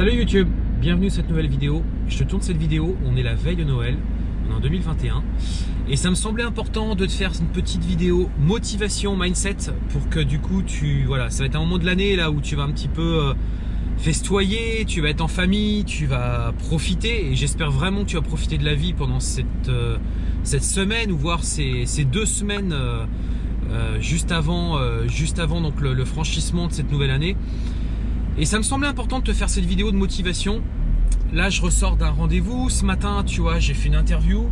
Salut YouTube, bienvenue sur cette nouvelle vidéo. Je te tourne cette vidéo, on est la veille de Noël, on est en 2021. Et ça me semblait important de te faire une petite vidéo motivation, mindset, pour que du coup tu... Voilà, ça va être un moment de l'année là où tu vas un petit peu euh, festoyer, tu vas être en famille, tu vas profiter. Et j'espère vraiment que tu vas profiter de la vie pendant cette, euh, semaine ou voire ces, deux semaines euh, juste avant, juste avant donc, le franchissement de cette nouvelle année. Et ça me semblait important de te faire cette vidéo de motivation. Là, je ressors d'un rendez-vous. Ce matin, tu vois, j'ai fait une interview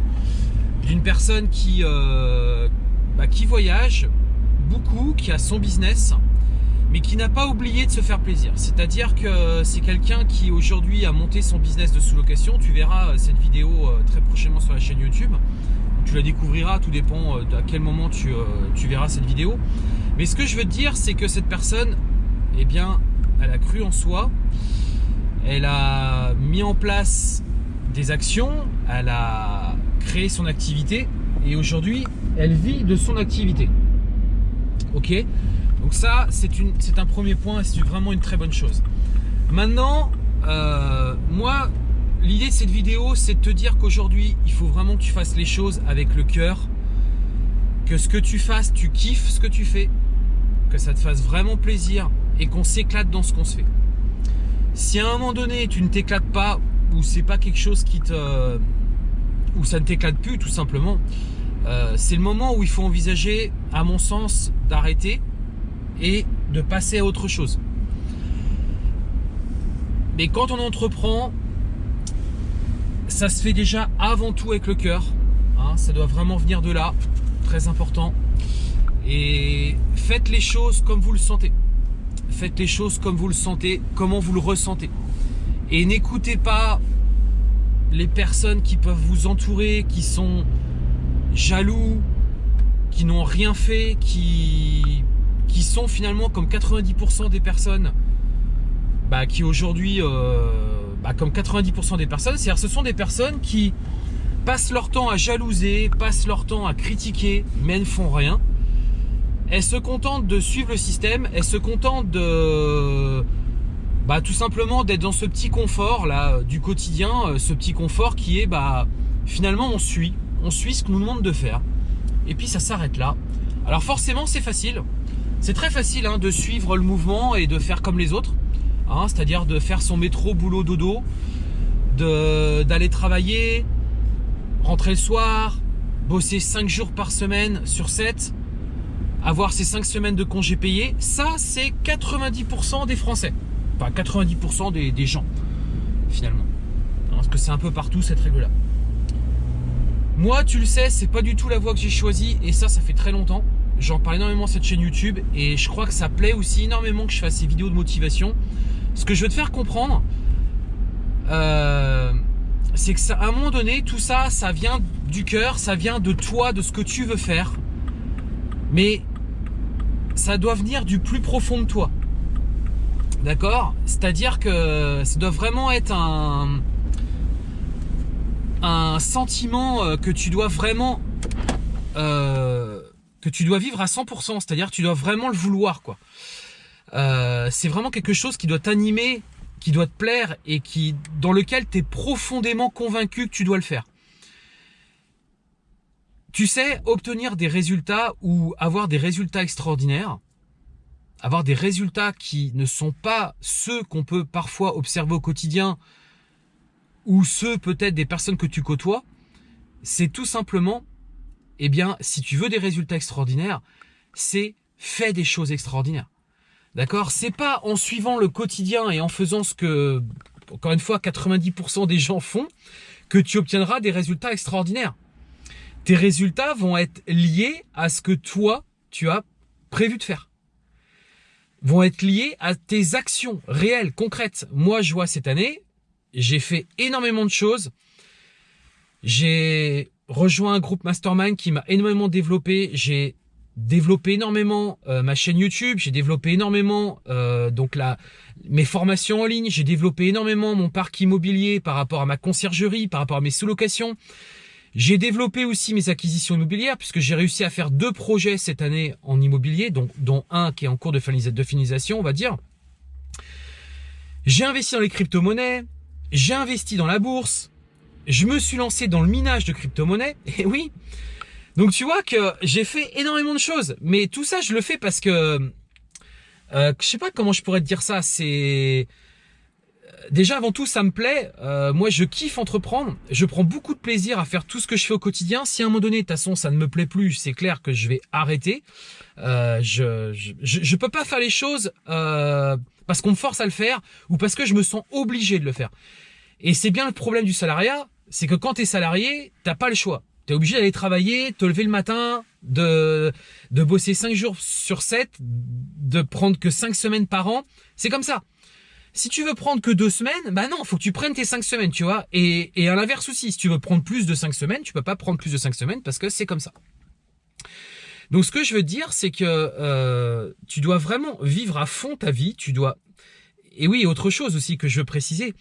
d'une personne qui, euh, bah, qui voyage beaucoup, qui a son business, mais qui n'a pas oublié de se faire plaisir. C'est-à-dire que c'est quelqu'un qui aujourd'hui a monté son business de sous-location. Tu verras cette vidéo euh, très prochainement sur la chaîne YouTube. Tu la découvriras, tout dépend euh, à quel moment tu, tu verras cette vidéo. Mais ce que je veux te dire, c'est que cette personne, eh bien, elle a cru en soi, elle a mis en place des actions, elle a créé son activité. Et aujourd'hui elle vit de son activité. Ok? Donc ça c'est un premier point et c'est vraiment une très bonne chose. Maintenant, euh, moi l'idée de cette vidéo c'est de te dire qu'aujourd'hui il faut vraiment que tu fasses les choses avec le cœur, que ce que tu fasses, tu kiffes ce que tu fais, que ça te fasse vraiment plaisir et qu'on s'éclate dans ce qu'on se fait. Si à un moment donné tu ne t'éclates pas ou c'est pas quelque chose qui te ou ça ne t'éclate plus tout simplement, euh, c'est le moment où il faut envisager, à mon sens, d'arrêter et de passer à autre chose. Mais quand on entreprend, ça se fait déjà avant tout avec le cœur. Hein, ça doit vraiment venir de là, très important. Et faites les choses comme vous le sentez. Faites les choses comme vous le sentez, comment vous le ressentez. Et n'écoutez pas les personnes qui peuvent vous entourer, qui sont jaloux, qui n'ont rien fait, qui, sont finalement comme 90% des personnes bah, qui aujourd'hui, euh, bah, comme 90% des personnes, c'est-à-dire ce sont des personnes qui passent leur temps à jalouser, passent leur temps à critiquer, mais ne font rien elle se contente de suivre le système, elle se contente de bah, tout simplement d'être dans ce petit confort là du quotidien, euh, ce petit confort qui est bah finalement on suit, on suit ce qu'on nous demande de faire. Et puis ça s'arrête là. Alors forcément c'est facile, c'est très facile hein, de suivre le mouvement et de faire comme les autres, hein, c'est-à-dire de faire son métro boulot dodo, d'aller travailler, rentrer le soir, bosser 5 jours par semaine sur 7, avoir ces 5 semaines de congés payés, ça c'est 90% des Français. Pas 90% des, gens, finalement. Parce que c'est un peu partout cette règle-là. Moi, tu le sais, c'est pas du tout la voie que j'ai choisie et ça, ça fait très longtemps. J'en parle énormément cette chaîne YouTube et je crois que ça plaît aussi énormément que je fasse ces vidéos de motivation. Ce que je veux te faire comprendre, euh, c'est que à un moment donné, tout ça, ça vient du cœur, ça vient de toi, de ce que tu veux faire. Mais ça doit venir du plus profond de toi. D'accord? C'est-à-dire que ça doit vraiment être un, sentiment euh, que tu dois vraiment euh, que tu dois vivre à 100%, c'est-à-dire tu dois vraiment le vouloir quoi. Euh, c'est vraiment quelque chose qui doit t'animer, qui doit te plaire et qui dans lequel tu es profondément convaincu que tu dois le faire. Tu sais, obtenir des résultats ou avoir des résultats extraordinaires, avoir des résultats qui ne sont pas ceux qu'on peut parfois observer au quotidien ou ceux peut-être des personnes que tu côtoies, c'est tout simplement, eh bien, si tu veux des résultats extraordinaires, c'est fais des choses extraordinaires. D'accord? C'est pas en suivant le quotidien et en faisant ce que, encore une fois, 90% des gens font que tu obtiendras des résultats extraordinaires tes résultats vont être liés à ce que toi, tu as prévu de faire. Vont être liés à tes actions réelles, concrètes. Moi, je vois cette année, j'ai fait énormément de choses. J'ai rejoint un groupe mastermind qui m'a énormément développé. J'ai développé énormément euh, ma chaîne YouTube, j'ai développé énormément euh, donc la, mes formations en ligne, j'ai développé énormément mon parc immobilier par rapport à ma conciergerie, par rapport à mes sous-locations. J'ai développé aussi mes acquisitions immobilières puisque j'ai réussi à faire deux projets cette année en immobilier, dont, dont un qui est en cours de finalisation, on va dire. J'ai investi dans les crypto-monnaies, j'ai investi dans la bourse, je me suis lancé dans le minage de crypto-monnaies, et oui. Donc tu vois que j'ai fait énormément de choses, mais tout ça je le fais parce que euh, je sais pas comment je pourrais te dire ça, c'est déjà avant tout ça me plaît. Euh, moi je kiffe entreprendre. Je prends beaucoup de plaisir à faire tout ce que je fais au quotidien. Si à un moment donné, de toute façon, ça ne me plaît plus, c'est clair que je vais arrêter. Euh, je, je, je, peux pas faire les choses euh, parce qu'on me force à le faire ou parce que je me sens obligé de le faire. Et c'est bien le problème du salariat, c'est que quand tu es salarié, t'as pas le choix. Tu es obligé d'aller travailler, te lever le matin, de, de bosser 5 jours sur 7, de prendre que 5 semaines par an. C'est comme ça. Si tu veux prendre que deux semaines, bah non, faut que tu prennes tes cinq semaines, tu vois. Et, à l'inverse aussi, si tu veux prendre plus de cinq semaines, tu peux pas prendre plus de cinq semaines parce que c'est comme ça. Donc ce que je veux dire, c'est que euh, tu dois vraiment vivre à fond ta vie. Tu dois. Et oui, autre chose aussi que je veux préciser.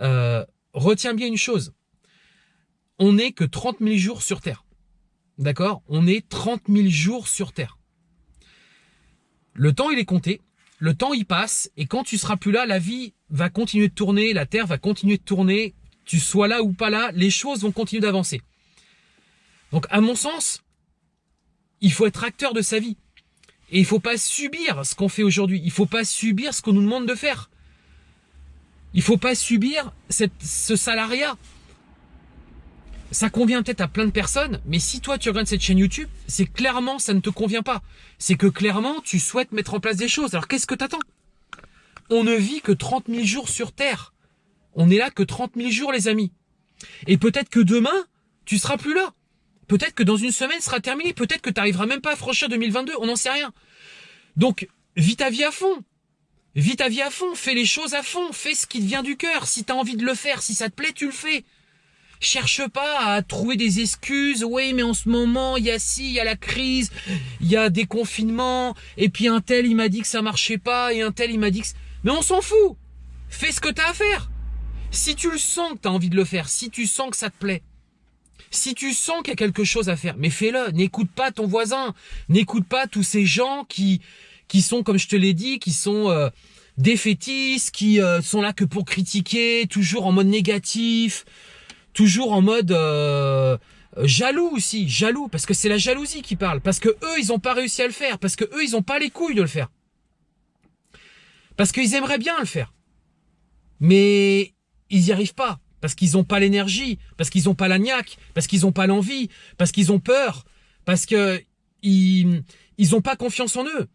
Euh, retiens bien une chose. On n'est que 30 000 jours sur Terre. D'accord? On est 30 000 jours sur Terre. Le temps, il est compté le temps y passe et quand tu seras plus là, la vie va continuer de tourner, la terre va continuer de tourner, tu sois là ou pas là, les choses vont continuer d'avancer. Donc à mon sens, il faut être acteur de sa vie. Et il faut pas subir ce qu'on fait aujourd'hui. Il faut pas subir ce qu'on nous demande de faire. Il faut pas subir ce salariat ça convient peut-être à plein de personnes, mais si toi tu regardes cette chaîne YouTube, c'est clairement ça ne te convient pas. C'est que clairement tu souhaites mettre en place des choses. Alors qu'est-ce que t'attends? On ne vit que 30 000 jours sur Terre. On est là que 30 000 jours les amis. Et peut-être que demain, tu seras plus là. Peut-être que dans une semaine, sera terminé. Peut-être que tu n'arriveras même pas à franchir 2022. On n'en sait rien. Donc, vis ta vie à fond. Vis ta vie à fond. Fais les choses à fond. Fais ce qui te vient du cœur. Si tu as envie de le faire, si ça te plaît, tu le fais. Cherche pas à trouver des excuses. Oui, mais en ce moment, il y a ci, il y a la crise, il y a des confinements, et puis un tel, il m'a dit que ça marchait pas, et un tel, il m'a dit que... Mais on s'en fout Fais ce que t'as à faire Si tu le sens que t'as envie de le faire, si tu sens que ça te plaît, si tu sens qu'il y a quelque chose à faire, mais fais-le. N'écoute pas ton voisin. N'écoute pas tous ces gens qui, qui sont, comme je te l'ai dit, qui sont euh, défaitistes, qui euh, sont là que pour critiquer, toujours en mode négatif, toujours en mode euh, jaloux aussi, jaloux, parce que c'est la jalousie qui parle, parce que eux, ils ont pas réussi à le faire, parce que eux, ils ont pas les couilles de le faire. Parce qu'ils aimeraient bien le faire. Mais ils n'y arrivent pas. Parce qu'ils n'ont pas l'énergie, parce qu'ils n'ont pas la parce qu'ils n'ont pas l'envie, parce qu'ils ont peur, parce que ils, ils pas confiance en eux.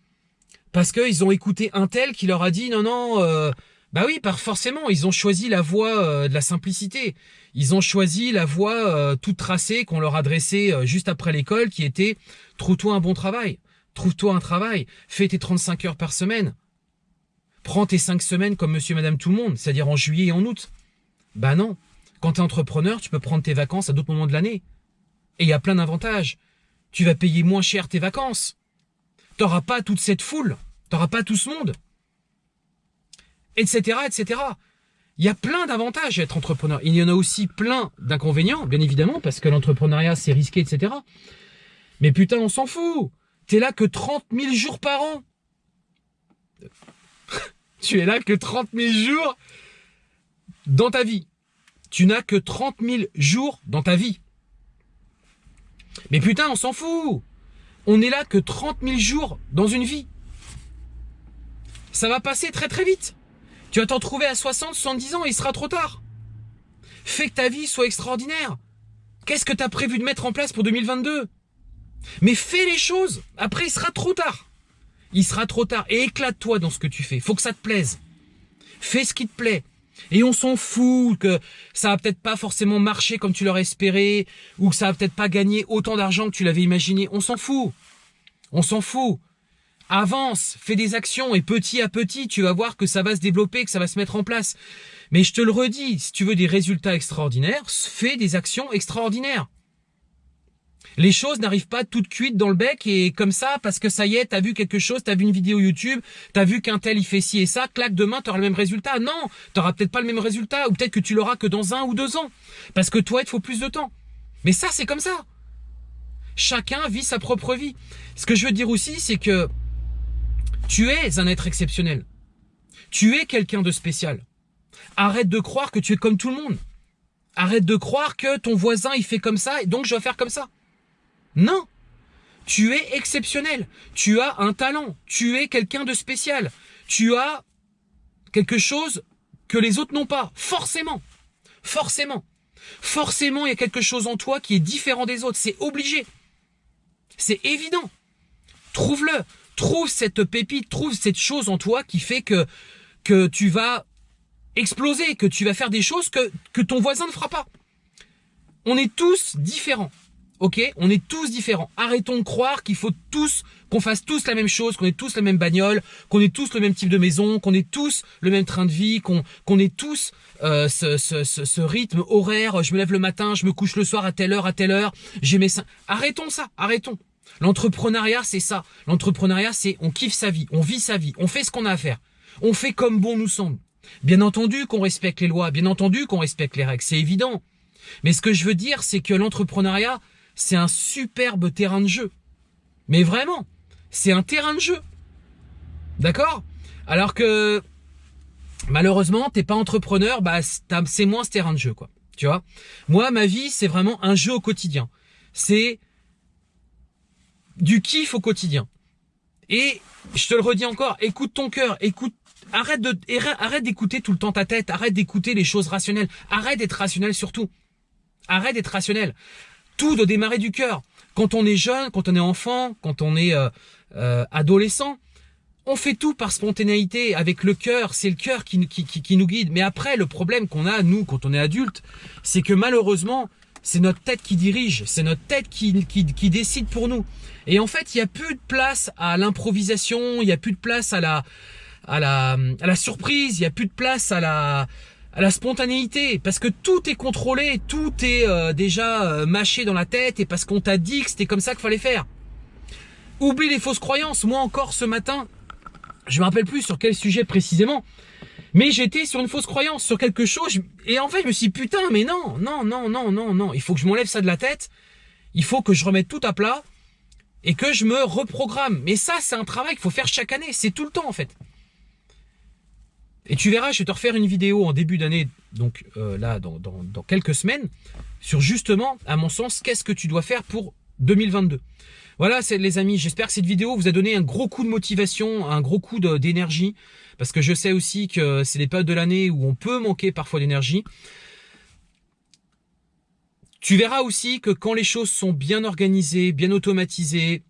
Parce qu'ils ont écouté un tel qui leur a dit non, non, euh, bah oui, par forcément, ils ont choisi la voie euh, de la simplicité. Ils ont choisi la voie euh, toute tracée qu'on leur adressait euh, juste après l'école, qui était trouve-toi un bon travail, trouve-toi un travail, fais tes 35 heures par semaine, prends tes 5 semaines comme Monsieur, Madame, tout le monde, c'est-à-dire en juillet et en août. Bah non, quand tu es entrepreneur, tu peux prendre tes vacances à d'autres moments de l'année. Et il y a plein d'avantages. Tu vas payer moins cher tes vacances. T'auras pas toute cette foule, t'auras pas tout ce monde etc., etc. Il y a plein d'avantages à être entrepreneur. Il y en a aussi plein d'inconvénients, bien évidemment, parce que l'entrepreneuriat, c'est risqué, etc. Mais putain, on s'en fout. T'es là que 30 000 jours par an. tu es là que 30 000 jours dans ta vie. Tu n'as que 30 000 jours dans ta vie. Mais putain, on s'en fout. On est là que 30 000 jours dans une vie. Ça va passer très très vite. Tu vas t'en trouver à 60, 70 ans, il sera trop tard. Fais que ta vie soit extraordinaire. Qu'est-ce que tu as prévu de mettre en place pour 2022 Mais fais les choses. Après, il sera trop tard. Il sera trop tard. Et éclate-toi dans ce que tu fais. Faut que ça te plaise. Fais ce qui te plaît. Et on s'en fout que ça va peut-être pas forcément marcher comme tu l'aurais espéré, ou que ça va peut-être pas gagner autant d'argent que tu l'avais imaginé. On s'en fout. On s'en fout avance, fais des actions et petit à petit, tu vas voir que ça va se développer, que ça va se mettre en place. Mais je te le redis, si tu veux des résultats extraordinaires, fais des actions extraordinaires. Les choses n'arrivent pas toutes cuites dans le bec et comme ça, parce que ça y est, t'as vu quelque chose, t'as vu une vidéo YouTube, t'as vu qu'un tel il fait ci et ça, clac, demain t'auras le même résultat. Non, t'auras peut-être pas le même résultat, ou peut-être que tu l'auras que dans un ou deux ans. Parce que toi, il te faut plus de temps. Mais ça, c'est comme ça. Chacun vit sa propre vie. Ce que je veux dire aussi, c'est que tu es un être exceptionnel. Tu es quelqu'un de spécial. Arrête de croire que tu es comme tout le monde. Arrête de croire que ton voisin il fait comme ça et donc je dois faire comme ça. Non. Tu es exceptionnel. Tu as un talent. Tu es quelqu'un de spécial. Tu as quelque chose que les autres n'ont pas. Forcément. Forcément. Forcément, il y a quelque chose en toi qui est différent des autres. C'est obligé. C'est évident. Trouve-le. Trouve cette pépite, trouve cette chose en toi qui fait que, que tu vas exploser, que tu vas faire des choses que, que ton voisin ne fera pas. On est tous différents. Ok? On est tous différents. Arrêtons de croire qu'il faut tous, qu'on fasse tous la même chose, qu'on ait tous la même bagnole, qu'on ait tous le même type de maison, qu'on ait tous le même train de vie, qu'on qu'on ait tous euh, ce, ce, ce, ce, rythme horaire. Je me lève le matin, je me couche le soir à telle heure, à telle heure. J'ai mes seins. Arrêtons ça, arrêtons. L'entrepreneuriat, c'est ça. L'entrepreneuriat, c'est on kiffe sa vie, on vit sa vie, on fait ce qu'on a à faire. On fait comme bon nous semble. Bien entendu qu'on respecte les lois, bien entendu qu'on respecte les règles, c'est évident. Mais ce que je veux dire, c'est que l'entrepreneuriat, c'est un superbe terrain de jeu. Mais vraiment, c'est un terrain de jeu. D'accord? Alors que malheureusement, t'es pas entrepreneur, bah c'est moins ce terrain de jeu, quoi. Tu vois? Moi, ma vie, c'est vraiment un jeu au quotidien. C'est du kiff au quotidien. Et je te le redis encore, écoute ton cœur, écoute, arrête de, arrête d'écouter tout le temps ta tête, arrête d'écouter les choses rationnelles, arrête d'être rationnel surtout. Arrête d'être rationnel. Tout doit démarrer du cœur. Quand on est jeune, quand on est enfant, quand on est euh, euh, adolescent, on fait tout par spontanéité, avec le cœur. C'est le cœur qui, qui, qui, nous guide. Mais après, le problème qu'on a, nous, quand on est adulte, c'est que malheureusement, c'est notre tête qui dirige, c'est notre tête qui, qui, décide pour nous. Et en fait, il n'y a plus de place à l'improvisation, il n'y a plus de place à la, à la, à la surprise, il n'y a plus de place à la, à la spontanéité, parce que tout est contrôlé, tout est euh, déjà euh, mâché dans la tête, et parce qu'on t'a dit que c'était comme ça qu'il fallait faire. Oublie les fausses croyances. Moi encore ce matin, je me rappelle plus sur quel sujet précisément, mais j'étais sur une fausse croyance, sur quelque chose, et en fait je me suis dit, putain, mais non, non, non, non, non, non, il faut que je m'enlève ça de la tête, il faut que je remette tout à plat, et que je me reprogramme. Mais ça, c'est un travail qu'il faut faire chaque année, c'est tout le temps en fait. Et tu verras, je vais te refaire une vidéo en début d'année, donc euh, là, dans, dans, dans, quelques semaines, sur justement, à mon sens, qu'est-ce que tu dois faire pour 2022. Voilà, les amis, j'espère que cette vidéo vous a donné un gros coup de motivation, un gros coup d'énergie, parce que je sais aussi que c'est des périodes de l'année où on peut manquer parfois d'énergie. Tu verras aussi que quand les choses sont bien organisées, bien automatisées,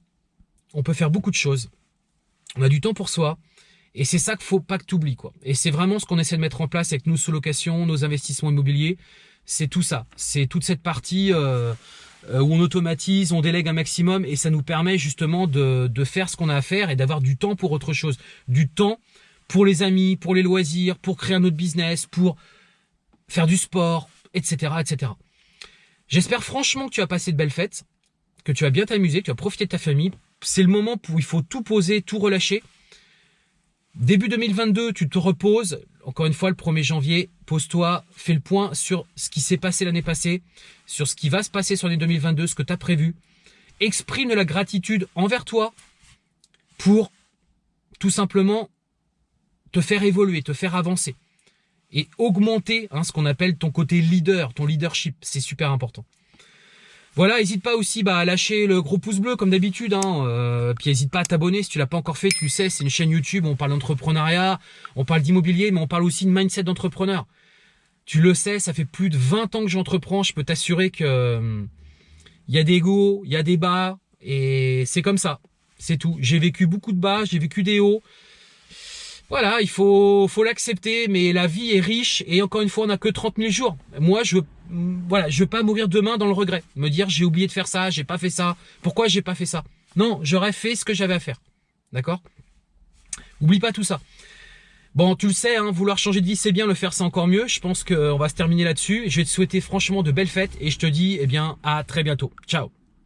on peut faire beaucoup de choses. On a du temps pour soi. Et c'est ça qu'il faut pas que tu oublies, quoi. Et c'est vraiment ce qu'on essaie de mettre en place avec nos sous-locations, nos investissements immobiliers. C'est tout ça. C'est toute cette partie euh, où on automatise, on délègue un maximum et ça nous permet justement de, de faire ce qu'on a à faire et d'avoir du temps pour autre chose. Du temps pour les amis, pour les loisirs, pour créer un autre business, pour faire du sport, etc., etc. J'espère franchement que tu as passé de belles fêtes, que tu as bien t'amuser, que tu as profité de ta famille. C'est le moment où il faut tout poser, tout relâcher Début 2022, tu te reposes. Encore une fois, le 1er janvier, pose-toi, fais le point sur ce qui s'est passé l'année passée, sur ce qui va se passer sur l'année 2022, ce que tu as prévu. Exprime de la gratitude envers toi pour tout simplement te faire évoluer, te faire avancer et augmenter hein, ce qu'on appelle ton côté leader, ton leadership. C'est super important. Voilà, n'hésite pas aussi bah, à lâcher le gros pouce bleu comme d'habitude. Hein. Euh, puis n'hésite pas à t'abonner si tu l'as pas encore fait. Tu sais, c'est une chaîne YouTube. On parle d'entrepreneuriat, on parle d'immobilier, mais on parle aussi de mindset d'entrepreneur. Tu le sais, ça fait plus de 20 ans que j'entreprends. Je peux t'assurer que il euh, y a des hauts, il y a des bas, et c'est comme ça. C'est tout. J'ai vécu beaucoup de bas, j'ai vécu des hauts. Voilà, il faut faut l'accepter, mais la vie est riche et encore une fois, on n'a que 30 000 jours. Moi, je veux voilà, je veux pas mourir demain dans le regret, me dire j'ai oublié de faire ça, j'ai pas fait ça, pourquoi j'ai pas fait ça? Non, j'aurais fait ce que j'avais à faire. D'accord? Oublie pas tout ça. Bon, tu le sais, hein, vouloir changer de vie, c'est bien, le faire, c'est encore mieux. Je pense qu'on va se terminer là-dessus. Je vais te souhaiter franchement de belles fêtes et je te dis, eh bien, à très bientôt. Ciao